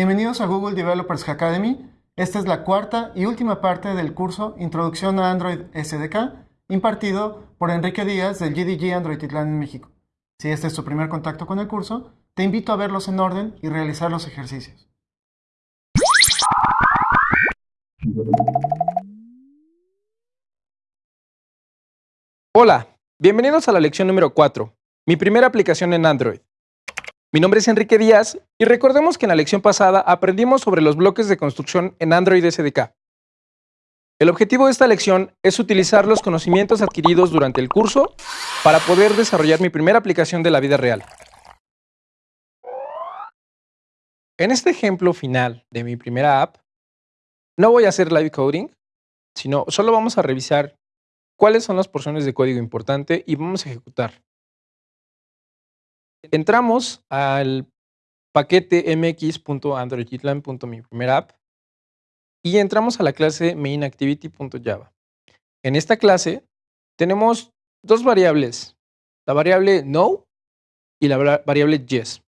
Bienvenidos a Google Developers Academy. Esta es la cuarta y última parte del curso Introducción a Android SDK, impartido por Enrique Díaz del GDG Android Itlán en México. Si este es tu primer contacto con el curso, te invito a verlos en orden y realizar los ejercicios. Hola, bienvenidos a la lección número 4, mi primera aplicación en Android. Mi nombre es Enrique Díaz y recordemos que en la lección pasada aprendimos sobre los bloques de construcción en Android SDK. El objetivo de esta lección es utilizar los conocimientos adquiridos durante el curso para poder desarrollar mi primera aplicación de la vida real. En este ejemplo final de mi primera app, no voy a hacer live coding, sino solo vamos a revisar cuáles son las porciones de código importante y vamos a ejecutar. Entramos al paquete mx.androidgitlan.mi primera app y entramos a la clase mainActivity.java. En esta clase tenemos dos variables, la variable no y la variable yes.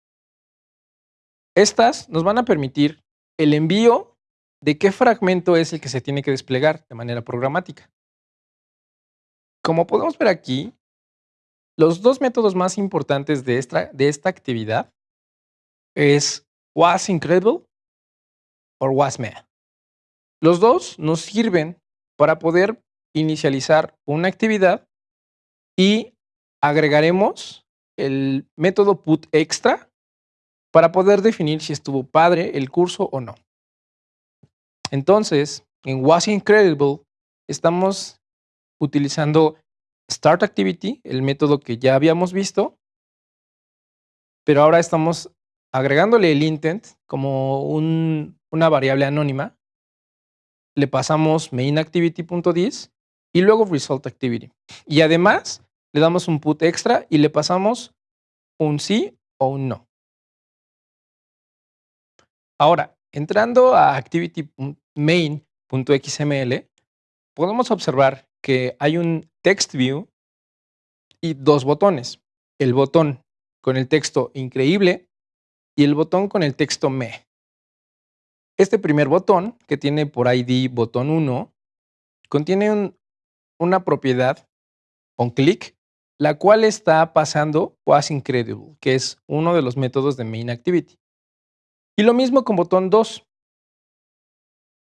Estas nos van a permitir el envío de qué fragmento es el que se tiene que desplegar de manera programática. Como podemos ver aquí, los dos métodos más importantes de esta, de esta actividad es was incredible o was Los dos nos sirven para poder inicializar una actividad y agregaremos el método put extra para poder definir si estuvo padre el curso o no. Entonces, en was incredible estamos utilizando Start Activity, el método que ya habíamos visto, pero ahora estamos agregándole el intent como una variable anónima. Le pasamos mainActivity.dis y luego resultActivity. Y además le damos un put extra y le pasamos un sí o un no. Ahora, entrando a activity.main.xml, podemos observar que hay un text view y dos botones. El botón con el texto increíble y el botón con el texto me. Este primer botón, que tiene por ID botón 1, contiene una propiedad, on click, la cual está pasando was incredible, que es uno de los métodos de main activity. Y lo mismo con botón 2.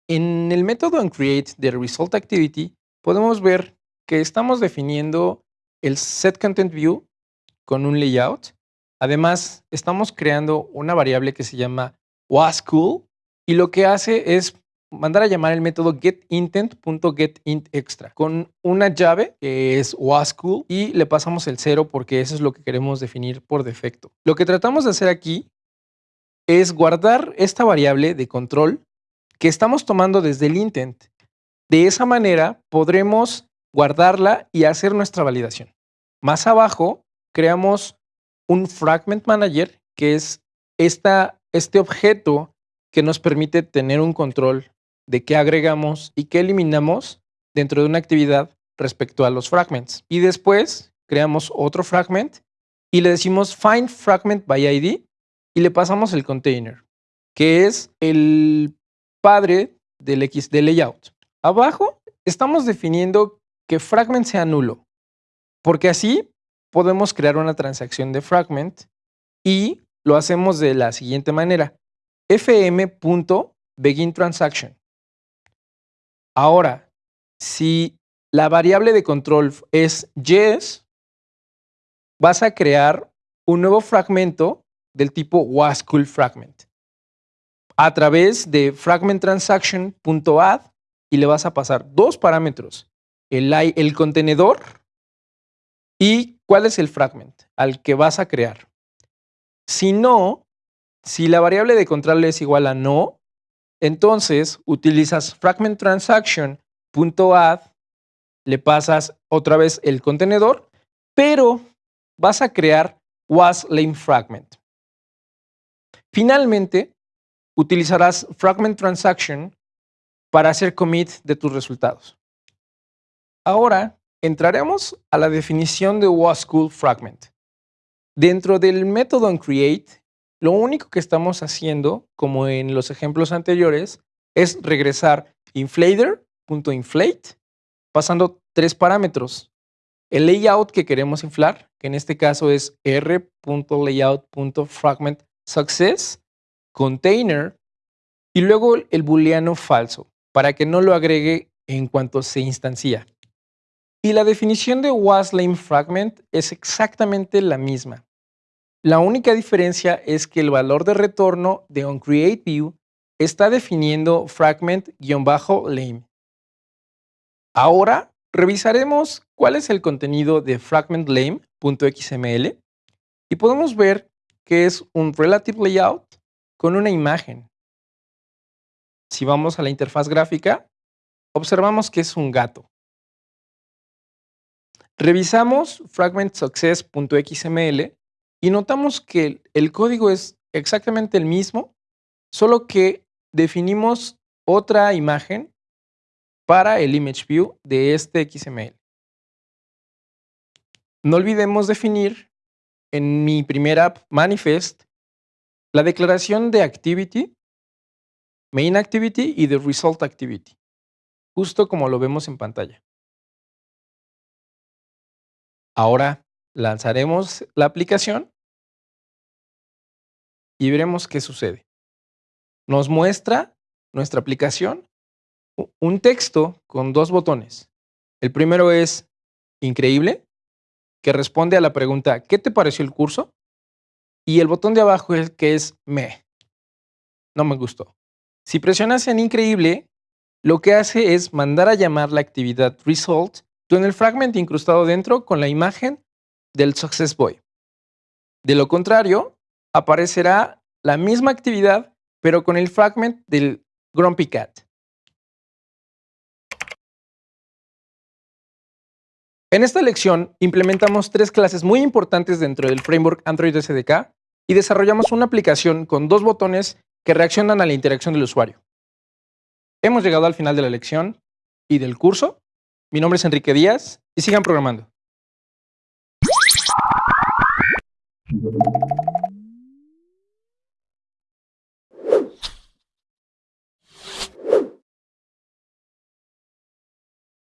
En el método onCreate de result activity podemos ver estamos definiendo el set content view con un layout. Además, estamos creando una variable que se llama wasCool y lo que hace es mandar a llamar el método getIntent.getIntExtra con una llave que es wasCool y le pasamos el cero porque eso es lo que queremos definir por defecto. Lo que tratamos de hacer aquí es guardar esta variable de control que estamos tomando desde el intent. De esa manera podremos guardarla y hacer nuestra validación. Más abajo, creamos un Fragment Manager, que es este objeto que nos permite tener un control de qué agregamos y qué eliminamos dentro de una actividad respecto a los fragments. Y después creamos otro fragment y le decimos find fragment by ID y le pasamos el container, que es el padre del XD layout. Abajo estamos definiendo que fragment sea nulo, porque así podemos crear una transacción de fragment y lo hacemos de la siguiente manera. fm.beginTransaction. Ahora, si la variable de control es yes, vas a crear un nuevo fragmento del tipo wasCoolFragment a través de fragmentTransaction.add y le vas a pasar dos parámetros el, contenedor y cuál es el fragment al que vas a crear. Si no, si la variable de control es igual a no, entonces utilizas fragmentTransaction.add, le pasas otra vez el contenedor, pero vas a crear wasLameFragment. Finalmente, utilizarás fragmentTransaction para hacer commit de tus resultados. Ahora entraremos a la definición de wasCool fragment. Dentro del método onCreate lo único que estamos haciendo, como en los ejemplos anteriores, es regresar inflater.inflate, pasando tres parámetros. El layout que queremos inflar, que en este caso es r.layout.fragmentSuccess, container, y luego el booleano falso, para que no lo agregue en cuanto se instancia. Y la definición de wasLameFragment es exactamente la misma. La única diferencia es que el valor de retorno de onCreateView está definiendo fragment-lame. Ahora revisaremos cuál es el contenido de fragmentlame.xml y podemos ver que es un relative layout con una imagen. Si vamos a la interfaz gráfica, observamos que es un gato. Revisamos fragmentsuccess.xml y notamos que el código es exactamente el mismo, solo que definimos otra imagen para el image view de este XML. No olvidemos definir en mi primera app manifest la declaración de activity, main activity y de result activity, justo como lo vemos en pantalla. Ahora lanzaremos la aplicación y veremos qué sucede. Nos muestra nuestra aplicación un texto con dos botones. El primero es increíble, que responde a la pregunta ¿qué te pareció el curso? Y el botón de abajo es que es me. No me gustó. Si presionas en increíble, lo que hace es mandar a llamar la actividad result el fragment incrustado dentro con la imagen del Success Boy. De lo contrario, aparecerá la misma actividad, pero con el fragment del Grumpy Cat. En esta lección implementamos tres clases muy importantes dentro del framework Android SDK y desarrollamos una aplicación con dos botones que reaccionan a la interacción del usuario. Hemos llegado al final de la lección y del curso. Mi nombre es Enrique Díaz y sigan programando.